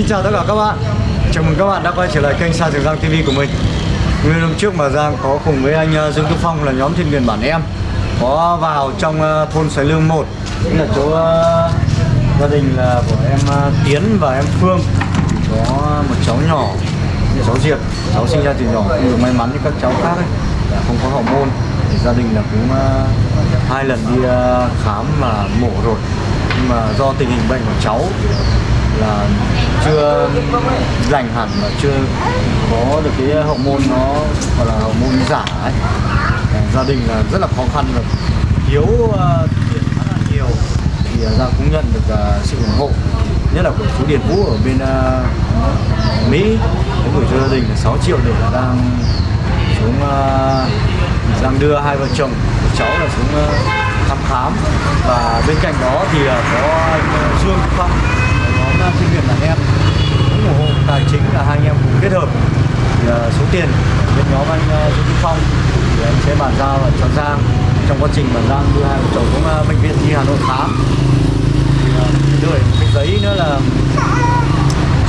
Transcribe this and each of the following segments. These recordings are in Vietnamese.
Xin chào tất cả các bạn. Chào mừng các bạn đã quay trở lại kênh Sa Trường Giang TV của mình. Nguyên hôm trước mà Giang có cùng với anh ờ, Dương Tú Phong là nhóm thiên miền bản em, Có vào trong ờ, thôn Sài Lương 1 Tức là chỗ ờ, gia đình là của em Tiến và em Phương. Có một cháu nhỏ Cháu Diệp, Cháu sinh ra từ nhỏ không được may mắn như các cháu khác ấy, là Không có hậu môn. Thì Gia đình là cũng hai lần đi khám mà mổ rồi. Nhưng mà do tình hình bệnh của cháu là chưa lành hẳn và chưa có được cái hậu môn nó gọi là hậu môn giả ấy. Ờ, gia đình là rất là khó khăn và thiếu uh, ờ, tiền khá là nhiều. Thì uh, cũng nhận được uh, sự ủng hộ nhất là của chú Điền Vũ ở bên uh, Mỹ. Cũng gửi cho gia đình là 6 triệu để đang xuống uh, đang đưa hai vợ chồng cháu là xuống uh, thăm khám. Và bên cạnh đó thì uh, có anh uh, Dương Phong sinh viên là em. Cũng ủng hộ tài chính là hai anh em cùng kết hợp. Thì, uh, số tiền bên nhóm anh uh, Dương Kim Phong thì anh sẽ bàn giao cho Giang. Trong quá trình bàn giao đưa hai vợ chồng cũng uh, à, bệnh viện đi Hà Nội khám thì uh, đợi cái giấy nữa là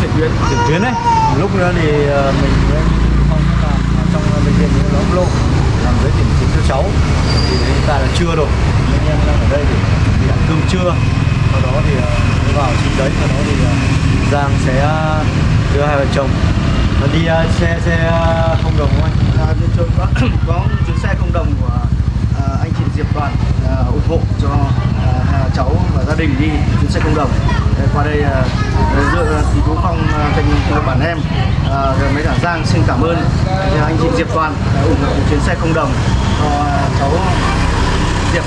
chuyển tuyến chuyển tuyến đấy lúc nữa thì uh, mình với anh Phong cũng làm trong uh, bệnh viện Lóng Lô làm giấy chuyển tuyến cho cháu. Thì hiện tại là chưa rồi. Anh em đang ở đây để đi ăn cơm trưa sau đó thì uh, vào chính đấy sau đó thì uh, Giang sẽ ờ, đưa hai vợ chồng. Và đi uh, xe xe không đồng không anh? À, chơi có, có chuyến xe không đồng của uh, anh chị Diệp Đoàn uh, ủng hộ cho uh, cháu và gia đình đi chuyến xe không đồng. Để qua đây à, dựa thì chú Phong à, bản em. À, rồi mấy cả Giang xin cảm ơn. Anh chị Diệp Đoàn đã ủng hộ chuyến xe không đồng cho cháu Diệp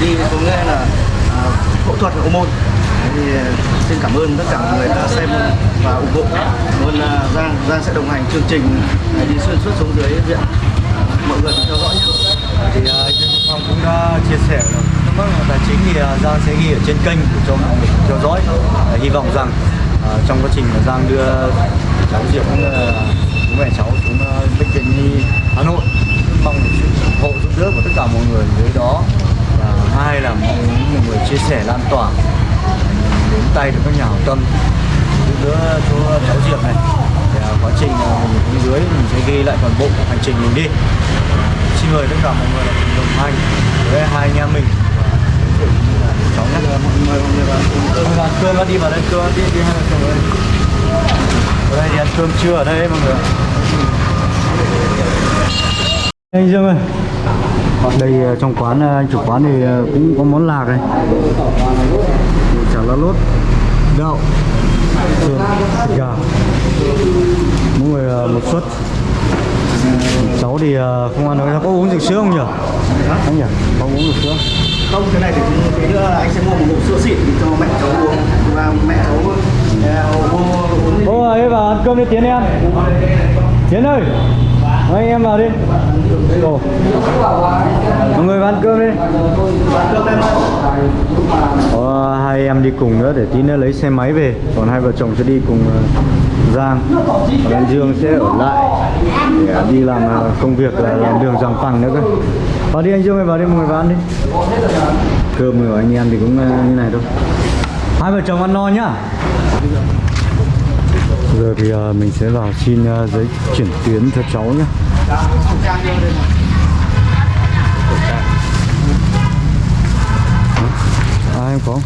đi xuống nghe là phẫu thuật hậu môn thì ờ, xin cảm ơn tất cả mọi người đã xem và ủng hộ. Cảm ơn Giang Giang sẽ đồng hành chương trình ờ, đi xuyên suốt xuống dưới viện. Mọi người cùng theo dõi nhé. Thì uh, anh Phong cũng đã chia sẻ là thắc mắc tài chính thì Giang sẽ ghi ở trên kênh để cho mọi người theo dõi. Uh, hy vọng rằng uh, trong quá trình mà Giang đưa cháu Diệp cũng là bố mẹ cháu xuống bệnh viện nhi Hà Nội mong được sự ủng hộ giúp đỡ của tất cả mọi người dưới đó hai là mong muốn mọi người chia sẻ lan tỏa đến tay được các nhà hảo tâm. Giúp đỡ cho cháu Diệp này. Thì, à, quá trình à, mình đi dưới mình sẽ ghi lại toàn bộ hành trình mình đi. Xin mời tất cả mọi người là cùng đồng hành với hai anh em mình. Cũng như là cháu nhé. Mọi người mọi người vào cùng cơm cơm đi vào đây cơm đi đi hai vợ chồng ở đây thì ăn cơm trưa ở đây mọi người anh Dương ơi đây ờ, trong quán ờ, anh chủ quán thì ờ, cũng có món lạc này. Chả lá lốt đậu sườn gà. Mỗi người một suất. Cháu thì không ăn được. Có uống rượu sữa không nhỉ? Anh nhỉ? Có uống rượu sữa. Không cái này thì tí nữa là anh sẽ mua một hộp sữa xịn cho mẹ cháu uống. Và mẹ cháu uống. Đi Ô ấy vào ăn cơm đi Tiến em Tiến ơi anh em vào đi. Ồ. Mọi người ăn cơm đi. Có hai em đi cùng nữa để tí nữa lấy xe máy về. Còn hai vợ chồng sẽ đi cùng ờ, Giang. Còn anh Dương sẽ ở lại Để ờ, đi làm ờ, công việc là làm đường ràng phẳng nữa cơ. Vào đi anh Dương ơi, vào đi, mọi người vào ăn đi. Cơm của anh em thì cũng như này thôi. Hai vợ chồng ăn no nhá. Giờ thì à, mình sẽ vào xin à, giấy chuyển tuyến cho cháu nhé. À em có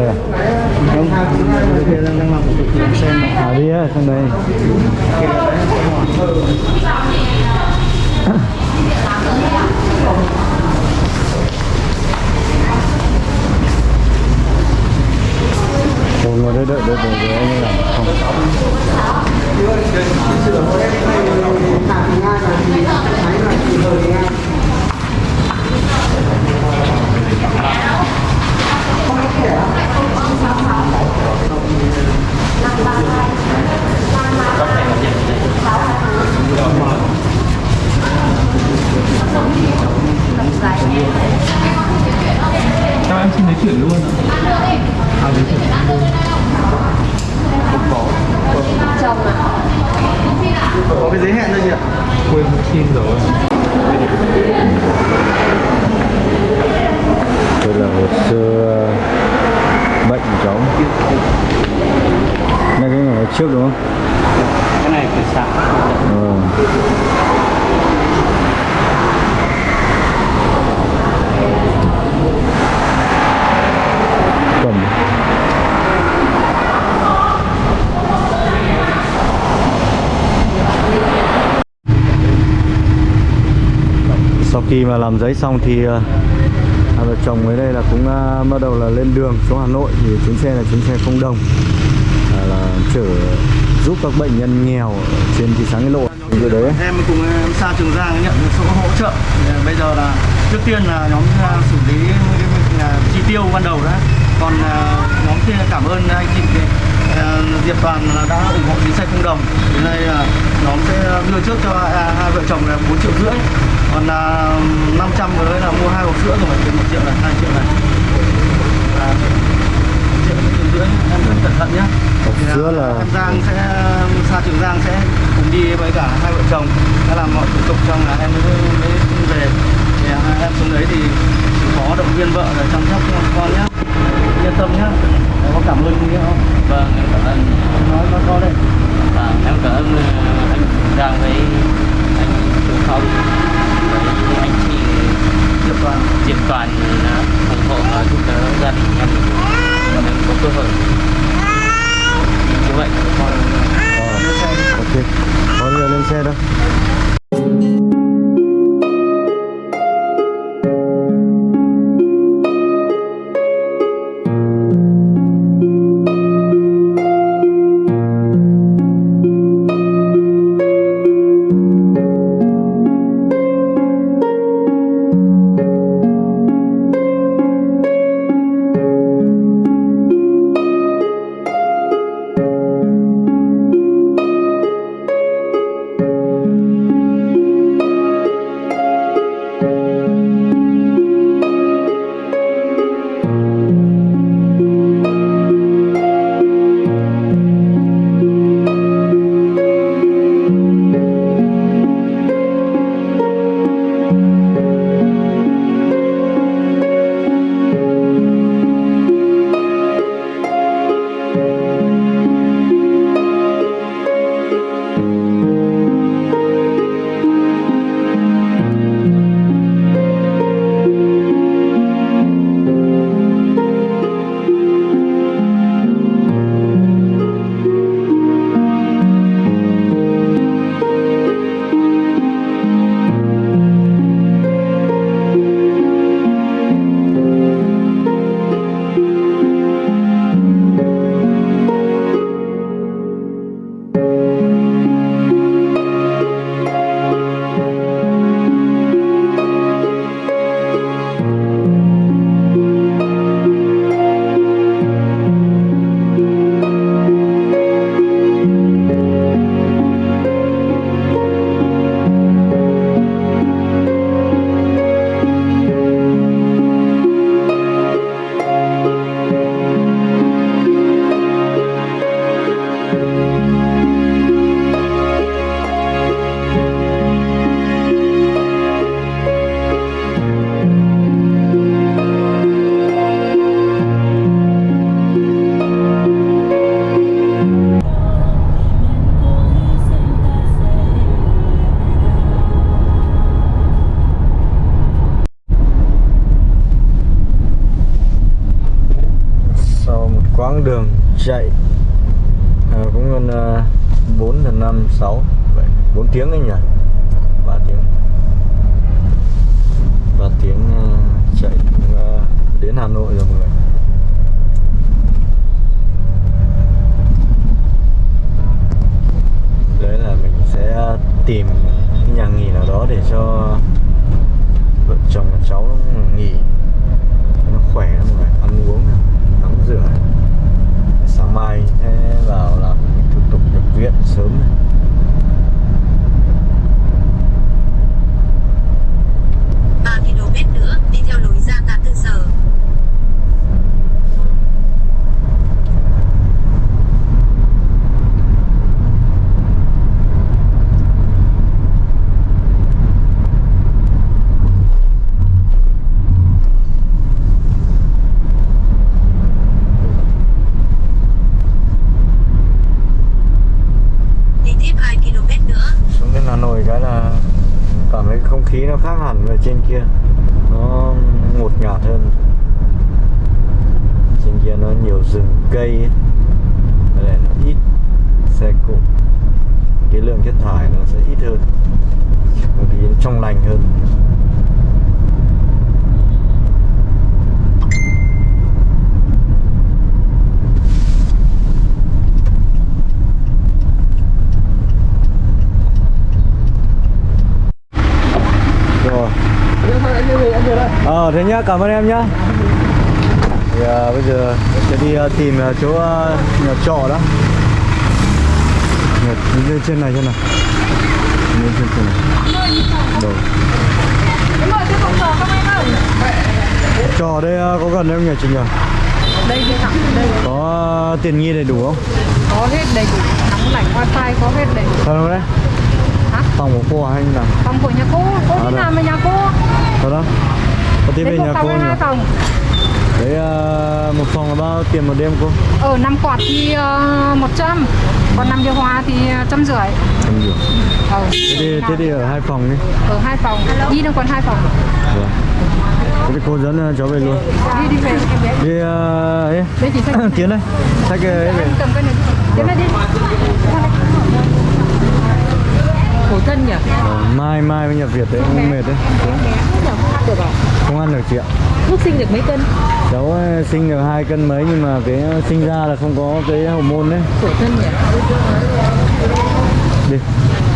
đây à? không bây đang đang làm một cuộc xem À đi á, sang đây Ôi ngồi đây đợi đợi đợi đợi anh ấy làm không ต้องใส่แบบอย่างนี้ khi mà làm giấy xong thì ờ, hai vợ chồng mới đây là cũng ờ, bắt đầu là lên đường xuống Hà Nội thì chuyến xe là chuyến xe không đồng à, là chở giúp các bệnh nhân nghèo trên thị xã Nghĩa Lộ. Rồi đấy. em cùng em xa Trường Giang nhận số hỗ trợ. Bây giờ là trước tiên là nhóm à, xử lý chi tiêu ban đầu đã. Còn à, nhóm kia cảm ơn anh chị à, Diệp Toàn đã ủng hộ chuyến xe không đồng. Đến đây là nhóm sẽ đưa trước cho à, hai vợ chồng là 4 triệu rưỡi còn là 500 với là mua hai hộp sữa rồi thì 1 triệu là 2 triệu này. Là triệu triệu rưỡi em rất cẩn thận nhé. Hộp à, sữa là- em Giang sẽ xa Trường Giang sẽ cùng đi với cả hai vợ chồng đã làm mọi thủ tục xong là em mới, mới về. Thì à, em xuống đấy thì có động viên vợ là chăm sóc cho con nhé. Yên tâm nhé. Em có cảm ơn gì không vâng em cảm ơn. Nói nói to đây à, em cảm ơn ờ, anh Giang với anh cũng không? Đấy, anh chị Diệp Toàn Diệp Toàn đã ủng hộ và giúp đỡ gia đình em. Mình có cơ hội. 5 6 7 4 tiếng anh nhỉ? 3 tiếng. 3 tiếng ờ, chạy ờ, đến Hà Nội rồi mọi người. Đấy là mình sẽ tìm cái nhà nghỉ nào đó để cho vợ chồng và cháu nghỉ. Nó khỏe lắm mọi người, ăn uống tắm rửa sáng mai sẽ vào làm những thủ tục nhập viện sớm này. ba km nữa đi theo lối ra ngã trên kia. Nó ngột ngạt hơn. Trên kia nó nhiều rừng cây ấy. Đây này nó ít xe cộ. Cái lượng chất thải nó sẽ ít hơn. Bởi vì nó trong lành hơn rồi thế nhá cảm ơn em nhá. Thì à, bây giờ sẽ đi à, tìm à, chỗ à, nhà trọ đó Nhà- lên trên này trên này lên trên trên này. Rồi. Trọ đây à, có gần không nhỉ chị nhỉ đây đây. Có tiền nghi đầy đủ không? Có hết đầy đủ. Nóng lạnh wifi có hết đầy đủ. Không đấy? Hả? phòng của cô à hay như nào? Phòng của nhà cô. Cô À, đi làm ở nhà cô. Đó có một nhà cô nhỉ? phòng. Đấy à, một phòng là bao tiền một đêm cô? Ở năm quạt thì uh, 100 còn năm điều hòa thì ờ, trăm rưỡi. Không nhiều ờ. thế đi, thế đi ở hai phòng đi. Ở hai phòng. Đi được còn hai phòng? Vâng. Thế thì cô dẫn ờ, cháu về luôn. Đi đi về. Đi ờ, ấy. Đây Tiến đây. Xách ấy về. Anh cầm cái này tiến này đi. Khổ thân nhỉ? Ờ, Mai mai mới nhập Việt đấy Không mệt đấy. Không ăn được chị ạ. Thuốc sinh được mấy cân? Cháu ờ, sinh được hai cân mấy nhưng mà cái ờ, sinh ra là không có cái hormone đấy. Khổ thân nhỉ?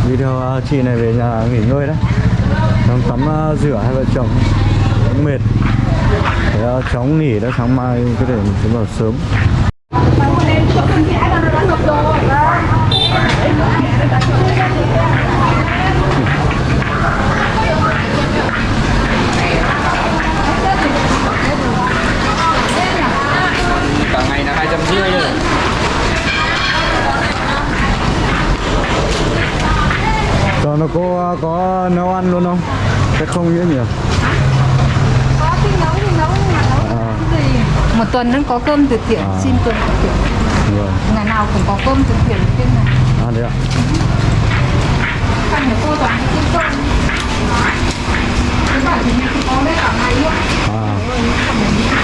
Đi ờ, chị này về nhà nghỉ ngơi đấy Xong tắm rửa hai vợ chồng. Cũng mệt. Thế cháu nghỉ đó sáng mai có thể mình sẽ vào sớm. Cả Nó có ờ, có nấu ăn luôn không? Chắc không nữa nhỉ? có thì nấu thì nấu nhưng mà nấu À. cái gì một tuần nó có cơm từ thiện À. xin cơm từ thiện Vâng ngày nào cũng có cơm từ thiện trên này À đấy ạ Phần của cô toàn đi xin cơm Cái bảo thì có lấy cả ngày luôn À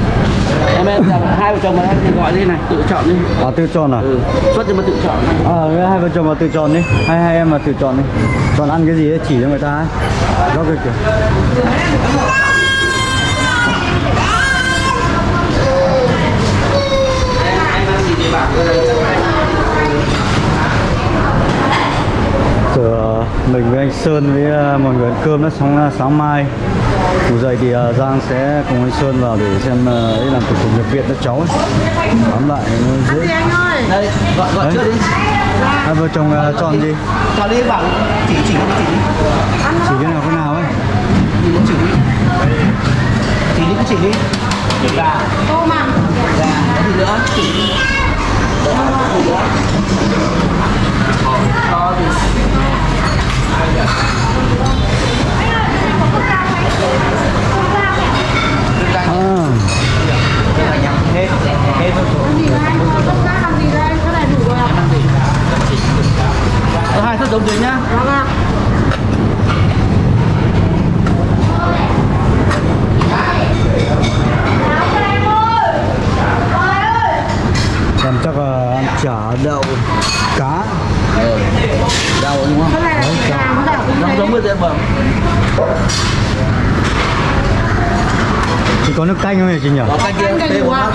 em hai vợ chồng mà em thì gọi đi này tự chọn đi. À tự chọn à? ừ. xuất cho mà tự chọn À cái hai vợ chồng mà tự chọn đi. Hai hai em mà tự chọn đi. Chọn ăn cái gì ấy, chỉ cho người ta ấy. Đó kìa kìa Giờ mình với anh Sơn với ờ, mọi người ăn cơm đó xong ờ, sáng mai Ngủ dậy thì ờ, Giang sẽ cùng anh Sơn vào để xem ờ, ấy làm thủ tục nhập viện cho cháu ấy. Bám lại nó dễ đây gọi trước đi. Hai vợ chồng ờ, chọn gì? chọn đi bảo chỉ chỉ cái chỉ Chỉ cái nào cái nào ấy. Chỉ đi. Chỉ đi chỉ đi. Gà. Cô mà. Gà cái gì nữa? Chỉ đi Đó, gì nữa À hết hết Ờ, hai suất giống dưới nhá Còn chắc là chả đậu cá. Đau đúng không? Chả. Giống giống với bẩm Thì có nước canh không nhỉ chị nhỉ? Có canh kia, tê bốn lát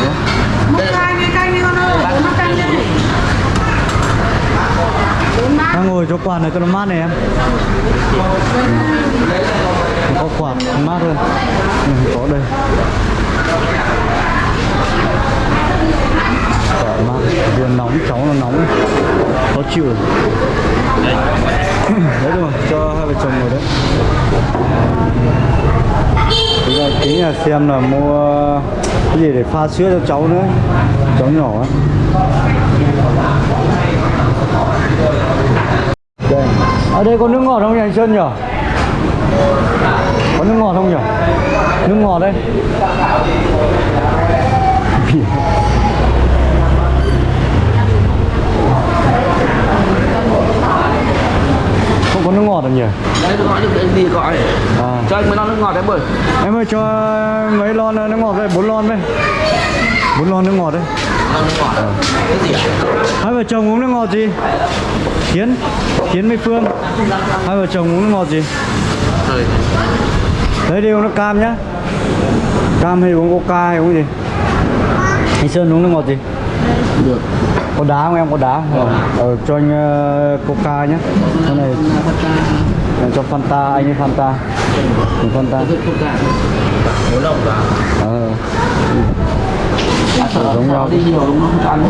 Đây, Đang ngồi chỗ quán này cho nó mát này em. Có quạt mát hơn này, có đây quạt mát vừa nóng, cháu nó nóng. Khó chịu. Đấy đúng không cho hai vợ chồng ngồi đấy. Bây giờ tính là xem là mua cái gì để pha sữa cho cháu nữa. Cháu nhỏ ấy. Đây. Ở đây có nước ngọt không nhỉ, anh Sơn nhỉ? Có nước ngọt không nhỉ? Nước ngọt đây. Có nước ngọt đâu nhỉ? Đấy, tôi gọi anh đi gọi. à. Cho anh mấy lon nước ngọt đấy bơi. em ơi cho mấy lon nước ngọt đây bốn lon đây. Bốn lon nước ngọt đây. Ờ. hai vợ chồng uống nước ngọt gì? Tiến. Tiến với Phương. Hai vợ chồng uống nước ngọt gì? Đấy đi uống nước cam nhá. Cam hay uống coca hay uống gì? Anh Sơn uống nước ngọt gì Được. có đá không em? Có đá. Không ờ, cho anh ờ, coca nhá. Cái này. Này cho Fanta anh ấy Fanta. Mình Fanta. Bốn lồng cả. ờ. Giống nhau. đi nhiều nó không? Cho ăn.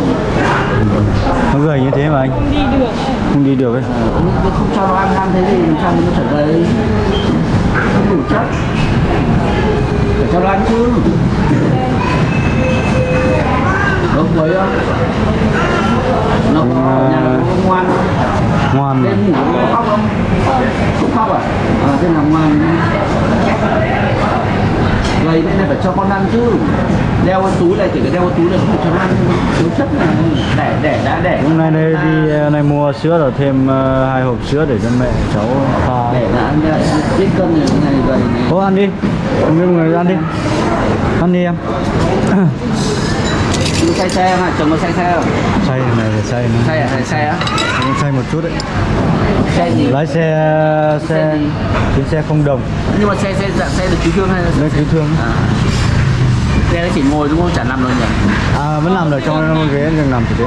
nó gầy như thế mà anh. Không đi được. Không đi được ấy. Không cho nó ăn ăn thế thì làm sao nó trở về? Không đủ chất. Phải cho nó ăn chứ. Nó quấy không? Nó có nhà nó có ngoan không? Ngoan khóc không? Không khóc à? À thế là ngoài Vậy nên là phải cho con ăn chứ. Đeo cái túi này, chỉ cả đeo cái túi này không cho ăn. Thiếu chất này, đẻ đẻ đã đẻ. hôm nay đây đi nay này mua sữa rồi thêm hai hộp sữa để cho mẹ cháu pha Đẻ là ăn biết cân này, này gầy. Thôi ăn đi Mọi người ăn đi Ăn đi em Chú say xe không? Chồng có say xe không? Xay này xay nữa Say à? Say xe á? Xay một chút đấy Xe gì? Lái xe xe Xe chuyến xe không đồng Nhưng mà xe xe dạng xe được cứu thương hay là Lên cứu thương À. Xe nó chỉ ngồi đúng không? Chả nằm đâu nhỉ? À vẫn làm được trong ghế đừng nằm thì thế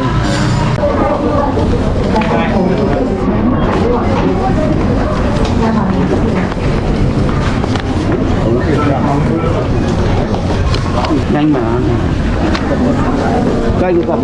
Nhanh mà. Cây cái cầm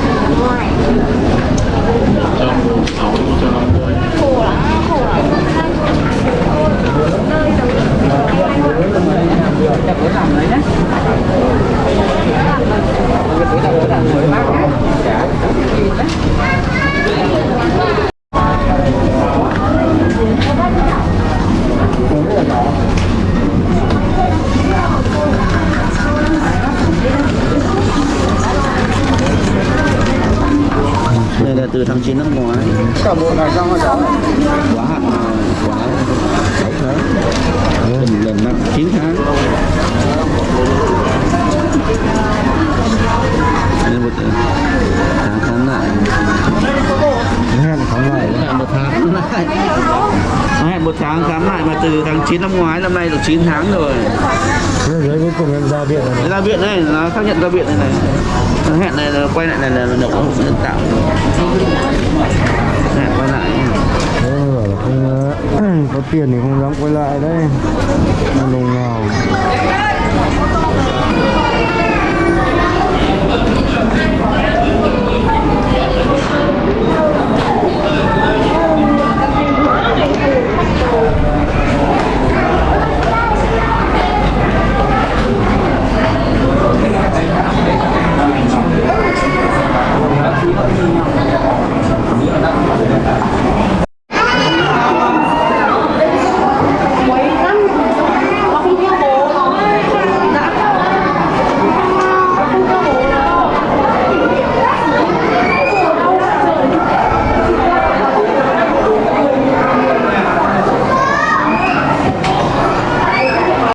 9 năm ngoái năm nay được 9 tháng rồi. Đấy cuối cùng em ra viện rồi. Ra viện đây nó xác nhận ra viện đây này. Nó hẹn này là quay lại này là động hộp nhân tạo. Hẹn quay lại. Không ờ, có tiền thì không dám quay lại đấy. Lùng nào. Thank you.